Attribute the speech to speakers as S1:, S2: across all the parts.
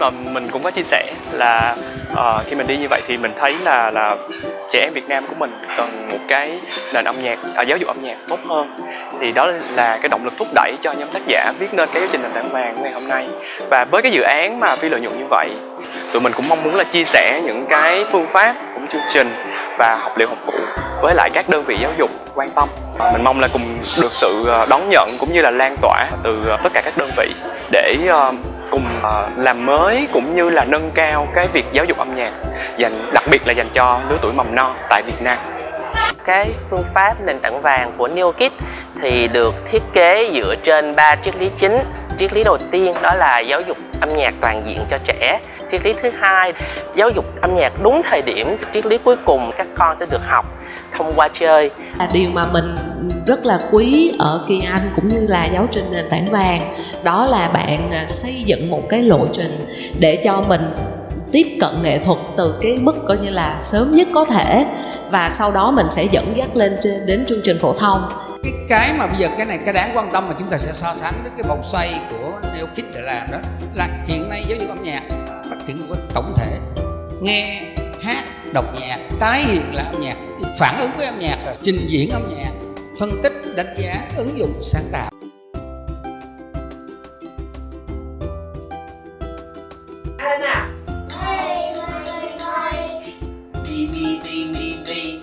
S1: mà mình cũng có chia sẻ là uh, khi mình đi như vậy thì mình thấy là là trẻ em Việt Nam của mình cần một cái nền âm nhạc à, giáo dục âm nhạc tốt hơn. Thì đó là cái động lực thúc đẩy cho nhóm tác giả viết nên cái trình nền tảng vàng ngày hôm nay. Và với cái dự án mà phi lợi nhuận như vậy tụi mình cũng mong muốn là chia sẻ những cái phương pháp cũng chương trình và học liệu học cụ với lại các đơn vị giáo dục quan tâm. Mình mong là cùng được sự ờ, đón nhận cũng như là lan tỏa từ ờ, tất cả các đơn vị để cùng ờ, làm mới cũng như là nâng cao cái việc giáo dục âm nhạc, dành, đặc biệt là dành cho lứa tuổi mầm non tại Việt Nam.
S2: Cái phương pháp nền tảng vàng của NeoKid thì được thiết kế dựa trên ba triết lý chính. Triết lý đầu tiên đó là giáo dục âm nhạc toàn diện cho trẻ. Triết lý thứ hai, giáo dục âm nhạc đúng thời điểm. Triết lý cuối cùng, các con sẽ được học thông qua chơi.
S3: Là điều mà mình rất là quý ở Kỳ Anh cũng như là giáo trình nền tảng vàng đó là bạn à, xây dựng một cái lộ trình để cho mình tiếp cận nghệ thuật từ cái mức coi như là sớm nhất có thể và sau đó mình sẽ dẫn dắt lên trên đến chương trình phổ thông
S4: cái cái mà bây giờ cái này, cái đáng quan tâm mà chúng ta sẽ so sánh với cái vòng xoay của Neo Kid để làm đó là hiện nay giáo dục âm nhạc phát triển một tổng thể. Nghe, hát, đọc nhạc, tái hiện là âm nhạc, phản ứng với âm nhạc, trình diễn âm nhạc, phân tích, đánh giá, ứng dụng, sáng tạo.
S2: Đi đi đi đi đi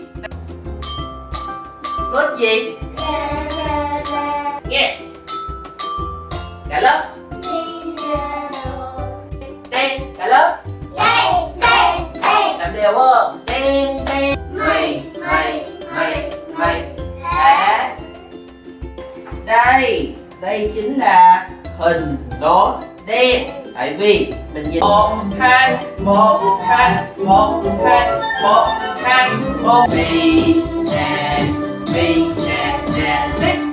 S2: Nốt gì? Cả lớp. Đen Cả lớp. Làm đều không? Đen đen mày mày mày mày Đá Đây Đây chính là hình đố đen. Tại vì mình nhìn một, hai một hai một hai một hai, một. Vì nè vì nè nè.